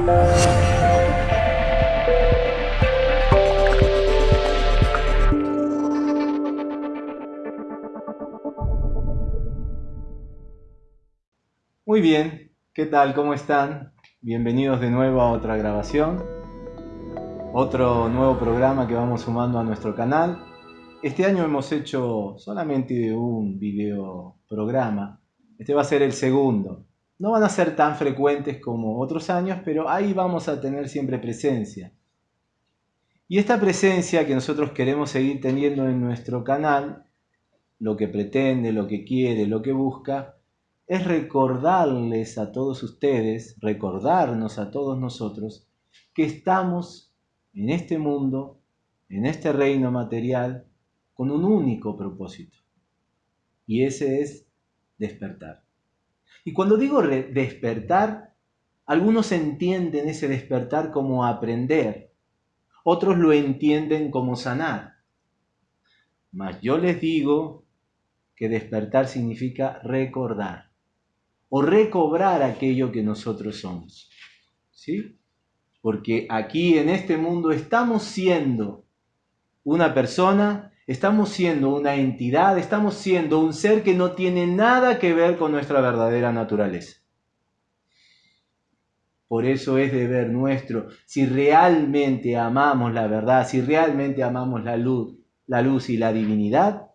Muy bien, ¿qué tal? ¿Cómo están? Bienvenidos de nuevo a otra grabación, otro nuevo programa que vamos sumando a nuestro canal. Este año hemos hecho solamente un video programa, este va a ser el segundo. No van a ser tan frecuentes como otros años, pero ahí vamos a tener siempre presencia. Y esta presencia que nosotros queremos seguir teniendo en nuestro canal, lo que pretende, lo que quiere, lo que busca, es recordarles a todos ustedes, recordarnos a todos nosotros, que estamos en este mundo, en este reino material, con un único propósito. Y ese es despertar. Y cuando digo despertar, algunos entienden ese despertar como aprender, otros lo entienden como sanar. Mas yo les digo que despertar significa recordar o recobrar aquello que nosotros somos. ¿Sí? Porque aquí en este mundo estamos siendo una persona, estamos siendo una entidad, estamos siendo un ser que no tiene nada que ver con nuestra verdadera naturaleza. Por eso es deber nuestro, si realmente amamos la verdad, si realmente amamos la luz, la luz y la divinidad,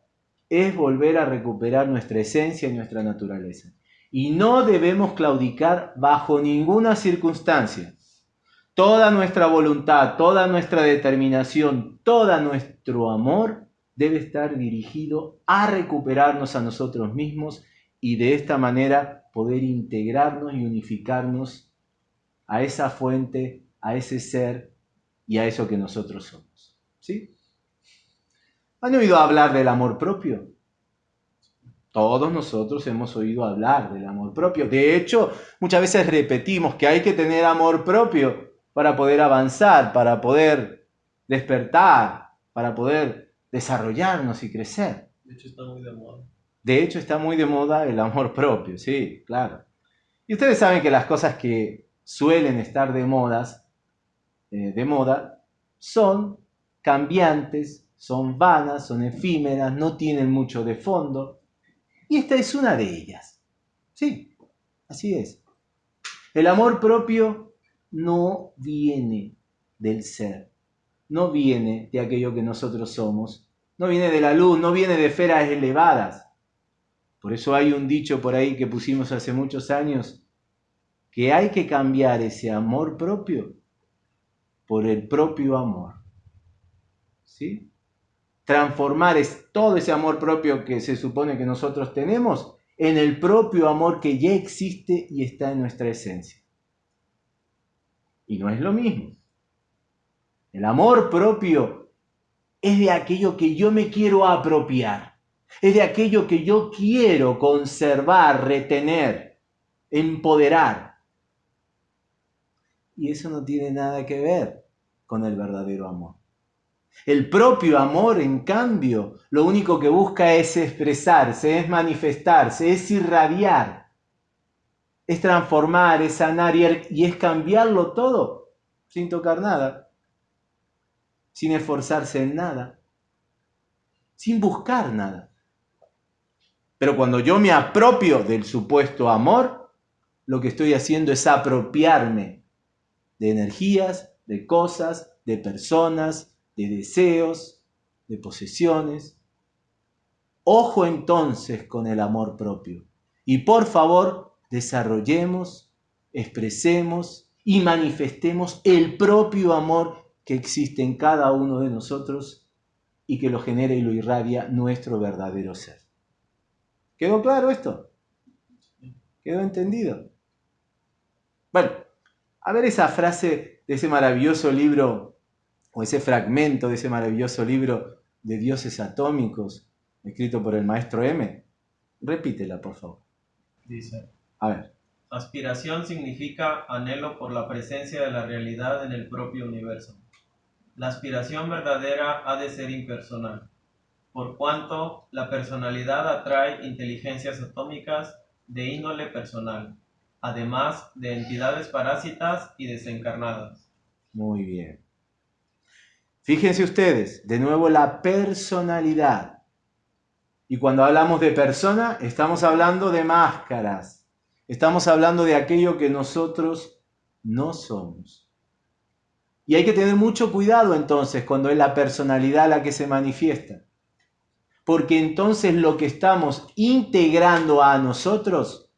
es volver a recuperar nuestra esencia y nuestra naturaleza y no debemos claudicar bajo ninguna circunstancia. Toda nuestra voluntad, toda nuestra determinación, todo nuestro amor debe estar dirigido a recuperarnos a nosotros mismos y de esta manera poder integrarnos y unificarnos a esa fuente, a ese ser y a eso que nosotros somos. ¿Sí? ¿Han oído hablar del amor propio? Todos nosotros hemos oído hablar del amor propio. De hecho, muchas veces repetimos que hay que tener amor propio para poder avanzar, para poder despertar, para poder desarrollarnos y crecer. De hecho, está muy de moda. De hecho, está muy de moda el amor propio, sí, claro. Y ustedes saben que las cosas que suelen estar de modas, eh, de moda, son cambiantes, son vanas, son efímeras, no tienen mucho de fondo. Y esta es una de ellas. Sí, así es. El amor propio no viene del ser, no viene de aquello que nosotros somos, no viene de la luz, no viene de esferas elevadas. Por eso hay un dicho por ahí que pusimos hace muchos años, que hay que cambiar ese amor propio por el propio amor. ¿Sí? transformar es todo ese amor propio que se supone que nosotros tenemos en el propio amor que ya existe y está en nuestra esencia. Y no es lo mismo. El amor propio es de aquello que yo me quiero apropiar, es de aquello que yo quiero conservar, retener, empoderar. Y eso no tiene nada que ver con el verdadero amor. El propio amor, en cambio, lo único que busca es expresarse, es manifestarse, es irradiar, es transformar, es sanar y es cambiarlo todo sin tocar nada, sin esforzarse en nada, sin buscar nada. Pero cuando yo me apropio del supuesto amor, lo que estoy haciendo es apropiarme de energías, de cosas, de personas, de deseos, de posesiones. Ojo entonces con el amor propio. Y por favor, desarrollemos, expresemos y manifestemos el propio amor que existe en cada uno de nosotros y que lo genera y lo irradia nuestro verdadero ser. ¿Quedó claro esto? ¿Quedó entendido? Bueno, a ver esa frase de ese maravilloso libro o ese fragmento de ese maravilloso libro de dioses atómicos, escrito por el maestro M. Repítela, por favor. Dice. A ver. Aspiración significa anhelo por la presencia de la realidad en el propio universo. La aspiración verdadera ha de ser impersonal, por cuanto la personalidad atrae inteligencias atómicas de índole personal, además de entidades parásitas y desencarnadas. Muy bien. Fíjense ustedes, de nuevo la personalidad. Y cuando hablamos de persona, estamos hablando de máscaras. Estamos hablando de aquello que nosotros no somos. Y hay que tener mucho cuidado entonces cuando es la personalidad la que se manifiesta. Porque entonces lo que estamos integrando a nosotros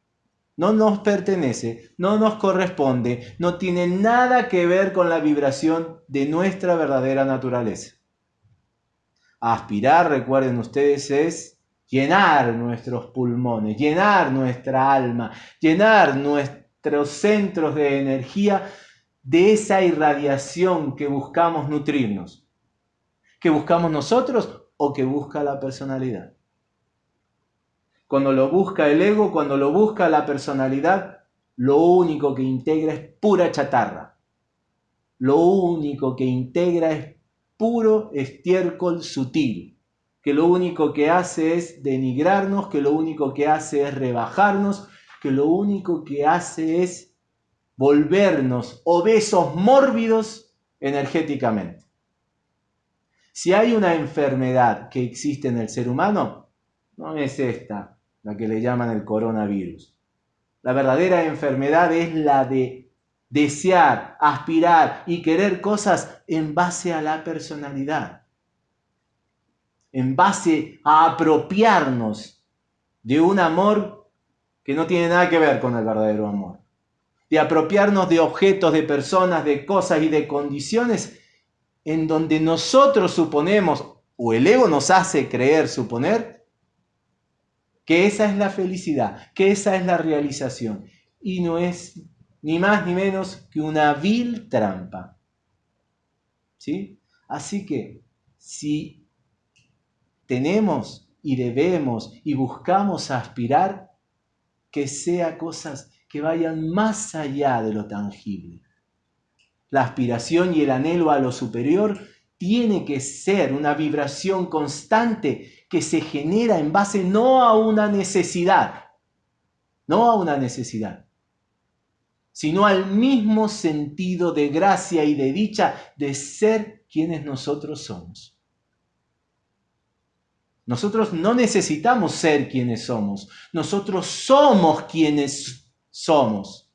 no nos pertenece, no nos corresponde, no tiene nada que ver con la vibración de nuestra verdadera naturaleza. Aspirar, recuerden ustedes, es llenar nuestros pulmones, llenar nuestra alma, llenar nuestros centros de energía de esa irradiación que buscamos nutrirnos, que buscamos nosotros o que busca la personalidad cuando lo busca el ego, cuando lo busca la personalidad, lo único que integra es pura chatarra. Lo único que integra es puro estiércol sutil, que lo único que hace es denigrarnos, que lo único que hace es rebajarnos, que lo único que hace es volvernos obesos mórbidos energéticamente. Si hay una enfermedad que existe en el ser humano, no es esta, la que le llaman el coronavirus. La verdadera enfermedad es la de desear, aspirar y querer cosas en base a la personalidad, en base a apropiarnos de un amor que no tiene nada que ver con el verdadero amor, de apropiarnos de objetos, de personas, de cosas y de condiciones en donde nosotros suponemos, o el ego nos hace creer, suponer, que esa es la felicidad, que esa es la realización. Y no es ni más ni menos que una vil trampa. ¿Sí? Así que si tenemos y debemos y buscamos aspirar, que sea cosas que vayan más allá de lo tangible. La aspiración y el anhelo a lo superior tiene que ser una vibración constante que se genera en base no a una necesidad, no a una necesidad, sino al mismo sentido de gracia y de dicha de ser quienes nosotros somos. Nosotros no necesitamos ser quienes somos, nosotros somos quienes somos.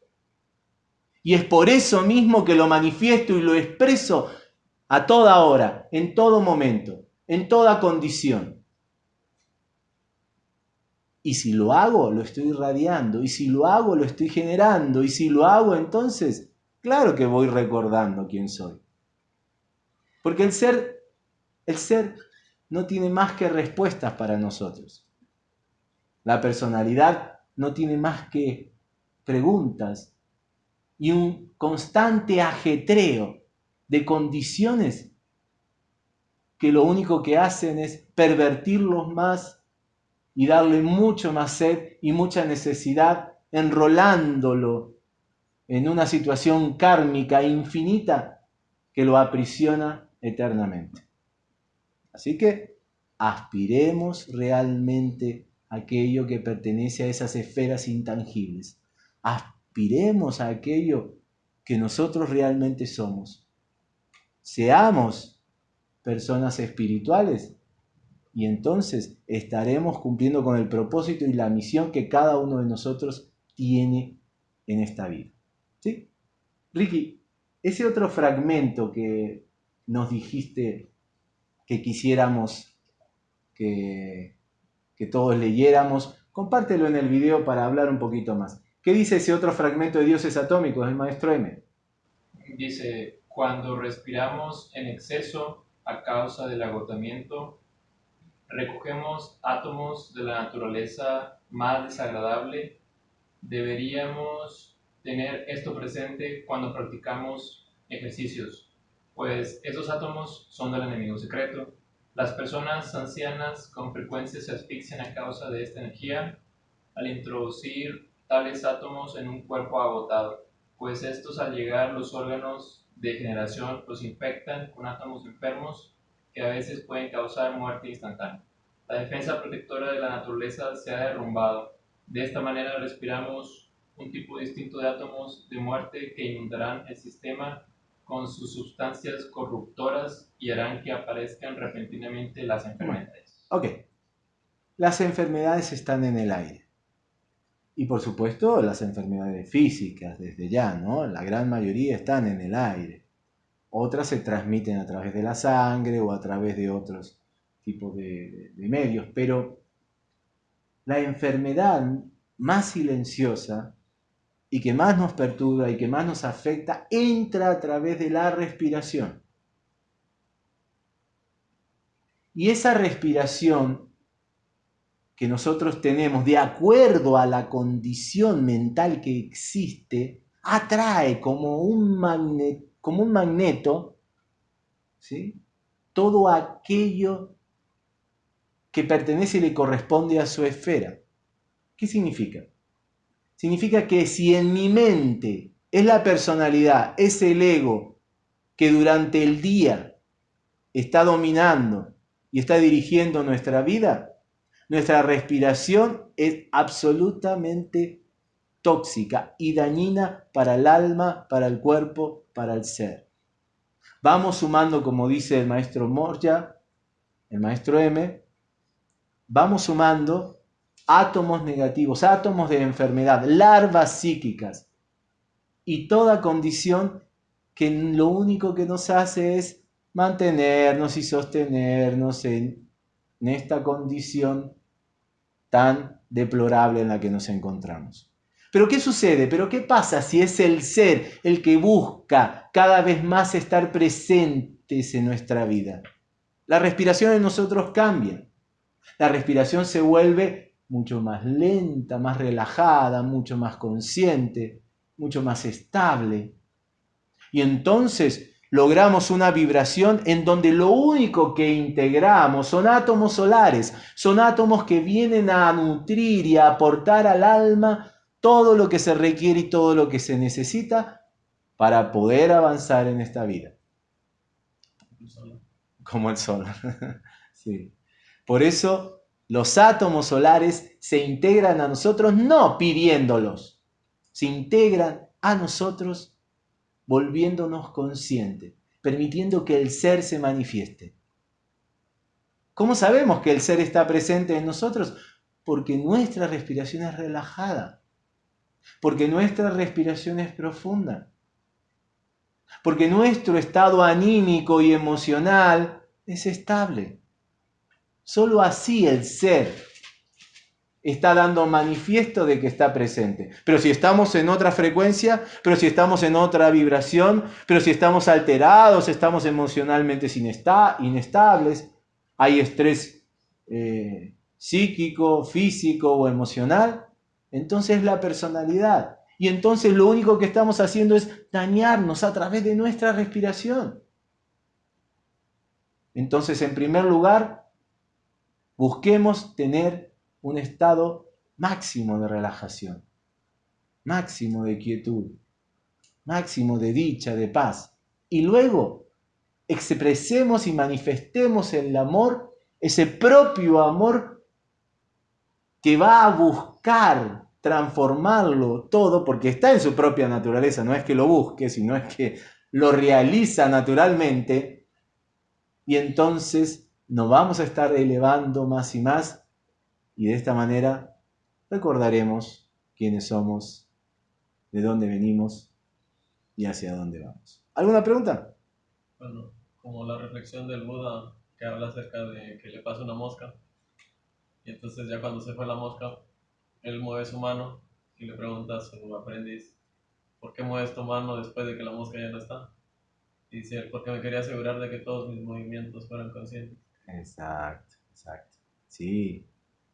Y es por eso mismo que lo manifiesto y lo expreso a toda hora, en todo momento, en toda condición. Y si lo hago, lo estoy irradiando. Y si lo hago, lo estoy generando. Y si lo hago, entonces, claro que voy recordando quién soy. Porque el ser, el ser no tiene más que respuestas para nosotros. La personalidad no tiene más que preguntas y un constante ajetreo de condiciones que lo único que hacen es pervertirlos más y darle mucho más sed y mucha necesidad, enrolándolo en una situación kármica infinita que lo aprisiona eternamente. Así que aspiremos realmente a aquello que pertenece a esas esferas intangibles. Aspiremos a aquello que nosotros realmente somos. Seamos personas espirituales y entonces estaremos cumpliendo con el propósito y la misión que cada uno de nosotros tiene en esta vida. ¿Sí? Ricky, ese otro fragmento que nos dijiste que quisiéramos que, que todos leyéramos, compártelo en el video para hablar un poquito más. ¿Qué dice ese otro fragmento de dioses atómicos del maestro M? Dice, cuando respiramos en exceso a causa del agotamiento, recogemos átomos de la naturaleza más desagradable, deberíamos tener esto presente cuando practicamos ejercicios, pues esos átomos son del enemigo secreto. Las personas ancianas con frecuencia se asfixian a causa de esta energía al introducir tales átomos en un cuerpo agotado, pues estos al llegar los órganos de generación los infectan con átomos enfermos que a veces pueden causar muerte instantánea. La defensa protectora de la naturaleza se ha derrumbado. De esta manera respiramos un tipo distinto de átomos de muerte que inundarán el sistema con sus sustancias corruptoras y harán que aparezcan repentinamente las enfermedades. Ok, las enfermedades están en el aire. Y por supuesto las enfermedades físicas desde ya, ¿no? La gran mayoría están en el aire. Otras se transmiten a través de la sangre o a través de otros tipos de, de medios, pero la enfermedad más silenciosa y que más nos perturba y que más nos afecta entra a través de la respiración. Y esa respiración que nosotros tenemos de acuerdo a la condición mental que existe, atrae como un, como un magneto ¿sí? todo aquello que pertenece y le corresponde a su esfera. ¿Qué significa? Significa que si en mi mente es la personalidad, es el ego que durante el día está dominando y está dirigiendo nuestra vida, nuestra respiración es absolutamente tóxica y dañina para el alma, para el cuerpo, para el ser. Vamos sumando, como dice el maestro Morja, el maestro M, vamos sumando átomos negativos, átomos de enfermedad, larvas psíquicas y toda condición que lo único que nos hace es mantenernos y sostenernos en, esta condición tan deplorable en la que nos encontramos. Pero ¿qué sucede? ¿Pero qué pasa si es el ser el que busca cada vez más estar presentes en nuestra vida? La respiración en nosotros cambia. La respiración se vuelve mucho más lenta, más relajada, mucho más consciente, mucho más estable. Y entonces logramos una vibración en donde lo único que integramos son átomos solares, son átomos que vienen a nutrir y a aportar al alma todo lo que se requiere y todo lo que se necesita para poder avanzar en esta vida. Como el sol. sí. Por eso los átomos solares se integran a nosotros no pidiéndolos, se integran a nosotros volviéndonos conscientes, permitiendo que el ser se manifieste. ¿Cómo sabemos que el ser está presente en nosotros? Porque nuestra respiración es relajada, porque nuestra respiración es profunda, porque nuestro estado anímico y emocional es estable. Solo así el ser está dando manifiesto de que está presente. Pero si estamos en otra frecuencia, pero si estamos en otra vibración, pero si estamos alterados, estamos emocionalmente inestables, hay estrés eh, psíquico, físico o emocional, entonces la personalidad. Y entonces lo único que estamos haciendo es dañarnos a través de nuestra respiración. Entonces, en primer lugar, Busquemos tener un estado máximo de relajación, máximo de quietud, máximo de dicha, de paz. Y luego expresemos y manifestemos el amor, ese propio amor que va a buscar transformarlo todo, porque está en su propia naturaleza, no es que lo busque, sino es que lo realiza naturalmente, y entonces nos vamos a estar elevando más y más y de esta manera recordaremos quiénes somos, de dónde venimos y hacia dónde vamos. ¿Alguna pregunta? Bueno, como la reflexión del Buda que habla acerca de que le pasa una mosca y entonces ya cuando se fue la mosca, él mueve su mano y le pregunta a su aprendiz, ¿por qué mueves tu mano después de que la mosca ya no está? Y dice, porque me quería asegurar de que todos mis movimientos fueran conscientes. Exacto, exacto. Sí.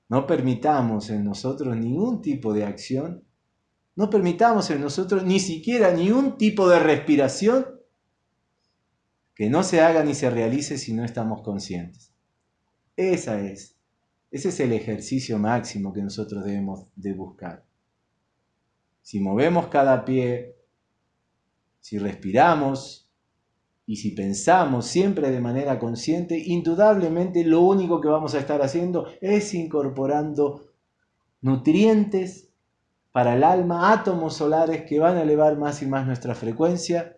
No permitamos en nosotros ningún tipo de acción, no permitamos en nosotros ni siquiera ni un tipo de respiración que no se haga ni se realice si no estamos conscientes. Esa es, ese es el ejercicio máximo que nosotros debemos de buscar. Si movemos cada pie, si respiramos, y si pensamos siempre de manera consciente, indudablemente lo único que vamos a estar haciendo es incorporando nutrientes para el alma, átomos solares que van a elevar más y más nuestra frecuencia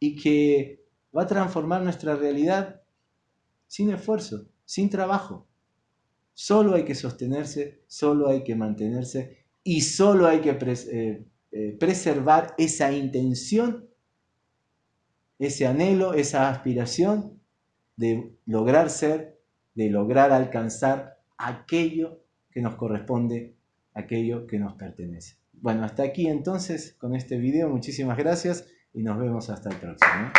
y que va a transformar nuestra realidad sin esfuerzo, sin trabajo. Solo hay que sostenerse, solo hay que mantenerse y solo hay que eh, eh, preservar esa intención, ese anhelo, esa aspiración de lograr ser, de lograr alcanzar aquello que nos corresponde, aquello que nos pertenece. Bueno, hasta aquí entonces con este video. Muchísimas gracias y nos vemos hasta el próximo.